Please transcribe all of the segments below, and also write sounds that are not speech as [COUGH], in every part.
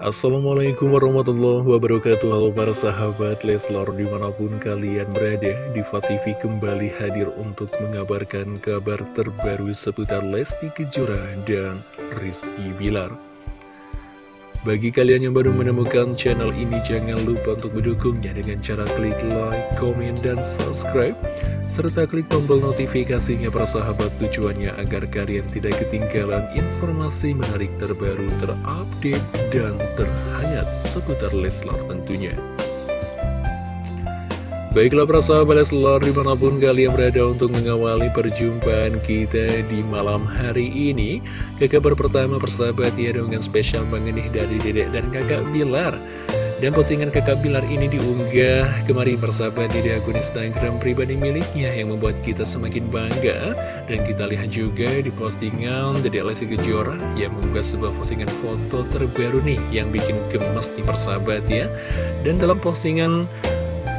Assalamualaikum warahmatullahi wabarakatuh. Halo para sahabat Leslar di mana pun kalian berada Diva kembali hadir untuk mengabarkan kabar terbaru seputar Lesti Kejora dan Rizky Bilar Bagi kalian yang baru menemukan channel ini jangan lupa untuk mendukungnya dengan cara klik like, komen, dan subscribe serta klik tombol notifikasinya para sahabat tujuannya agar kalian tidak ketinggalan informasi menarik terbaru terupdate dan terhangat seputar Leslar tentunya Baiklah para sahabat Leslar di mana pun kalian berada untuk mengawali perjumpaan kita di malam hari ini Ke kabar pertama persahabat ya dengan spesial mengenai dari dedek dan kakak Bilar dan postingan kakak Bilar ini diunggah kemarin persahabat di akun Instagram pribadi miliknya yang membuat kita semakin bangga. Dan kita lihat juga di postingan Dede Lesti Kejora yang mengunggah sebuah postingan foto terbaru nih yang bikin gemes di persahabat ya. Dan dalam postingan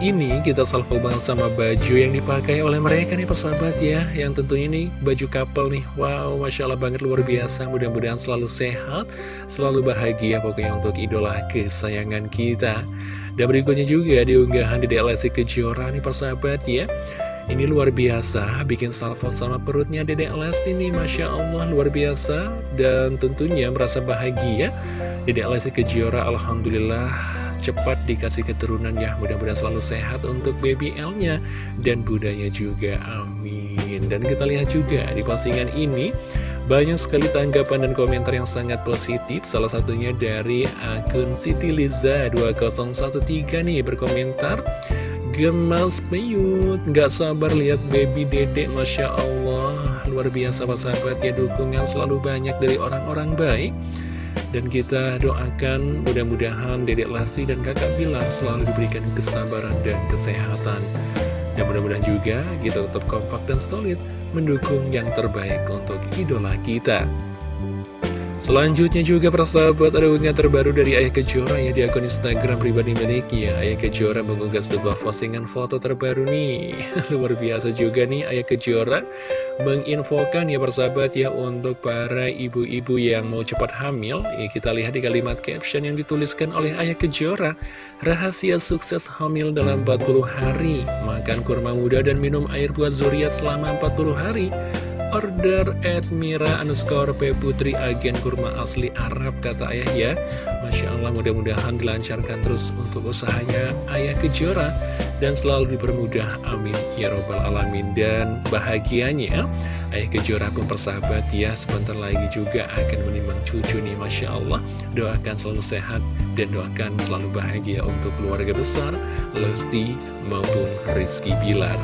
ini kita salvo banget sama baju yang dipakai oleh mereka nih persahabat ya Yang tentunya ini baju couple nih Wow Masya Allah banget luar biasa Mudah-mudahan selalu sehat Selalu bahagia pokoknya untuk idola kesayangan kita Dan berikutnya juga diunggahan di DLS Kejora nih persahabat ya ini luar biasa, bikin salvo sama perutnya Dedek Lesti ini, Masya Allah, luar biasa. Dan tentunya merasa bahagia. Dedek Lesti Kejora, Alhamdulillah, cepat dikasih keturunan ya. Mudah-mudahan selalu sehat untuk baby L-nya dan budanya juga amin. Dan kita lihat juga di postingan ini banyak sekali tanggapan dan komentar yang sangat positif. Salah satunya dari akun Siti Liza 2013 nih berkomentar gemas peyut Gak sabar lihat baby dedek Masya Allah. Luar biasa sahabat ya Dukungan selalu banyak dari orang-orang baik dan kita doakan mudah-mudahan Dedek Lesti dan kakak Bilar selalu diberikan kesabaran dan kesehatan. Dan mudah-mudahan juga kita tetap kompak dan solid mendukung yang terbaik untuk idola kita. Selanjutnya juga persahabat ada unggahan terbaru dari Ayah Kejora ya di akun Instagram pribadi miliknya. Ayah Kejora mengunggah sebuah postingan foto terbaru nih. [LAUGHS] Luar biasa juga nih Ayah Kejora menginfokan ya persahabat ya untuk para ibu-ibu yang mau cepat hamil. Ya Kita lihat di kalimat caption yang dituliskan oleh Ayah Kejora. Rahasia sukses hamil dalam 40 hari. Makan kurma muda dan minum air buah zuriat selama 40 hari order at Mira underscore P Putri agen kurma asli Arab kata ayah ya. Masya Allah mudah-mudahan dilancarkan terus untuk usahanya ayah kejora. Dan selalu dipermudah amin ya robbal alamin. Dan bahagianya ayah kejora pun persahabat ya sebentar lagi juga akan menimbang cucu nih Masya Allah. Doakan selalu sehat dan doakan selalu bahagia untuk keluarga besar Lesti maupun Rizky Bilar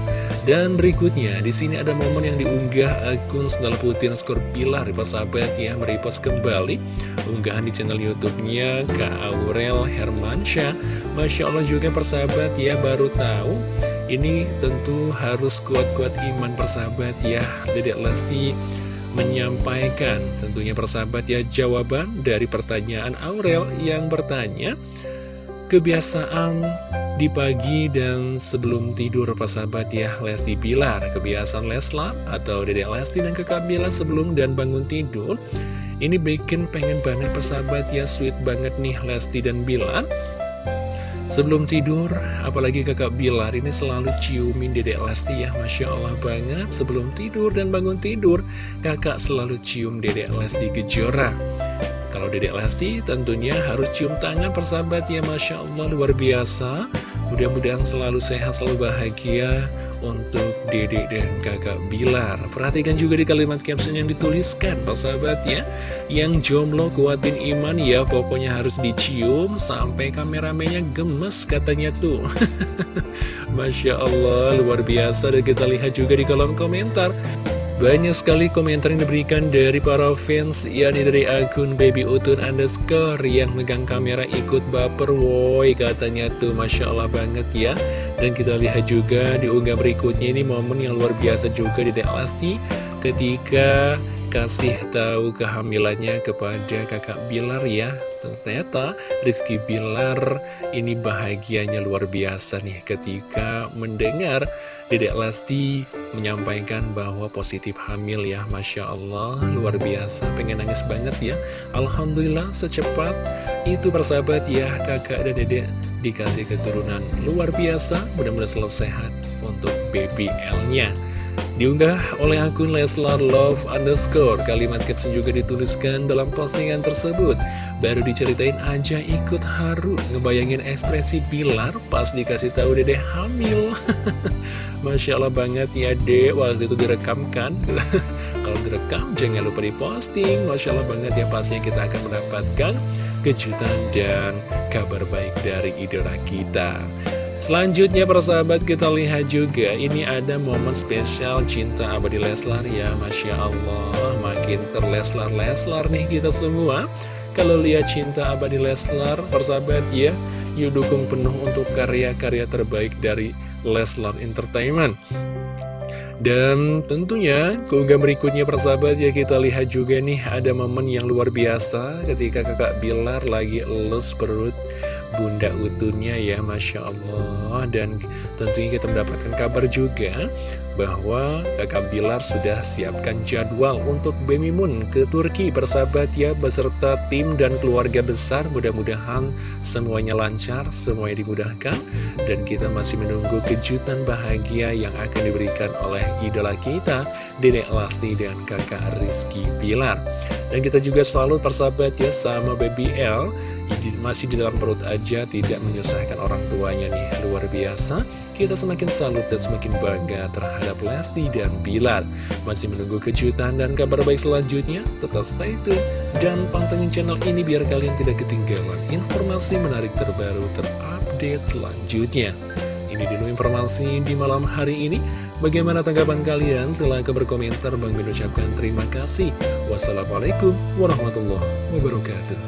dan berikutnya, di sini ada momen yang diunggah akun Sendal Putih skor Pilar, sahabat ya, merepost kembali unggahan di channel YouTube-nya Kak Aurel Hermansyah. Masya Allah juga persahabat ya, baru tahu ini tentu harus kuat-kuat iman persahabat ya. Dedek Lesti menyampaikan tentunya persahabat ya jawaban dari pertanyaan Aurel yang bertanya kebiasaan di pagi dan sebelum tidur sahabat ya. Lesti Pilar kebiasaan Lesla atau Dede Lesti dan kakak Bilar sebelum dan bangun tidur. Ini bikin pengen banget persahabat ya. Sweet banget nih Lesti dan Bilar sebelum tidur apalagi kakak Bilar ini selalu ciumin Dede Lesti ya. Masya Allah banget sebelum tidur dan bangun tidur kakak selalu cium Dede Lesti Kejora kalau Dedek Lesti tentunya harus cium tangan persahabat ya Masya Allah luar biasa. Mudah-mudahan selalu sehat, selalu bahagia untuk dedek dan kakak Bilar. Perhatikan juga di kalimat caption yang dituliskan persahabat ya Yang jomblo kuatin iman ya pokoknya harus dicium sampai kameramennya gemes katanya tuh. [LAUGHS] Masya Allah luar biasa. Dan kita lihat juga di kolom komentar banyak sekali komentar yang diberikan dari para fans yakni dari akun Baby Utun underscore yang megang kamera ikut baper woi katanya tuh Masya Allah banget ya. Dan kita lihat juga di unggah berikutnya ini momen yang luar biasa juga di Delasti ketika kasih tahu kehamilannya kepada kakak Bilar ya. Ternyata Rizky Bilar ini bahagianya luar biasa nih ketika mendengar Dedek Lesti menyampaikan bahwa positif hamil ya Masya Allah. Luar biasa pengen nangis banget ya. Alhamdulillah secepat itu persahabat ya kakak dan dedek dikasih keturunan luar biasa. Mudah-mudahan selalu sehat untuk BBL-nya Diunggah oleh akun Leslar Love underscore Kalimat caption juga dituliskan dalam postingan tersebut. Baru diceritain aja ikut haru Ngebayangin ekspresi Bilar pas dikasih tahu dede hamil. [LAUGHS] Masya Allah banget ya dek. Waktu itu direkamkan. [LAUGHS] Kalau direkam jangan lupa diposting. Masya Allah banget ya pastinya kita akan mendapatkan kejutan dan kabar baik dari idola kita Selanjutnya persahabat kita lihat juga Ini ada momen spesial cinta abadi Leslar ya Masya Allah. Makin terleslar-leslar nih kita semua. Kalau lihat cinta abadi Leslar persahabat ya Yuk dukung penuh untuk karya-karya terbaik dari Leslar Entertainment. Dan tentunya keunggah berikutnya persahabat ya kita lihat juga nih ada momen yang luar biasa ketika kakak Bilar lagi elus perut bunda utuhnya ya Masya Allah. Dan tentunya kita mendapatkan kabar juga bahwa kakak Bilar sudah siapkan jadwal untuk Moon ke Turki bersahabat ya beserta tim dan keluarga besar. Mudah-mudahan semuanya lancar semuanya dimudahkan. Dan kita masih menunggu kejutan bahagia yang akan diberikan oleh idola kita Dedek Lasti dan kakak Rizky Bilar. Dan kita juga selalu persahabat ya sama Baby L masih di dalam perut aja tidak menyusahkan orang tuanya nih. Luar biasa. Kita semakin salut dan semakin bangga terhadap Lesti dan Bilar masih menunggu kejutan dan kabar baik selanjutnya? Tetap stay tune dan pantengin channel ini biar kalian tidak ketinggalan informasi menarik terbaru terupdate selanjutnya. Ini dulu informasi di malam hari ini. Bagaimana tanggapan kalian? Silahkan berkomentar. Bang Min ucapkan terima kasih. Wassalamualaikum warahmatullahi wabarakatuh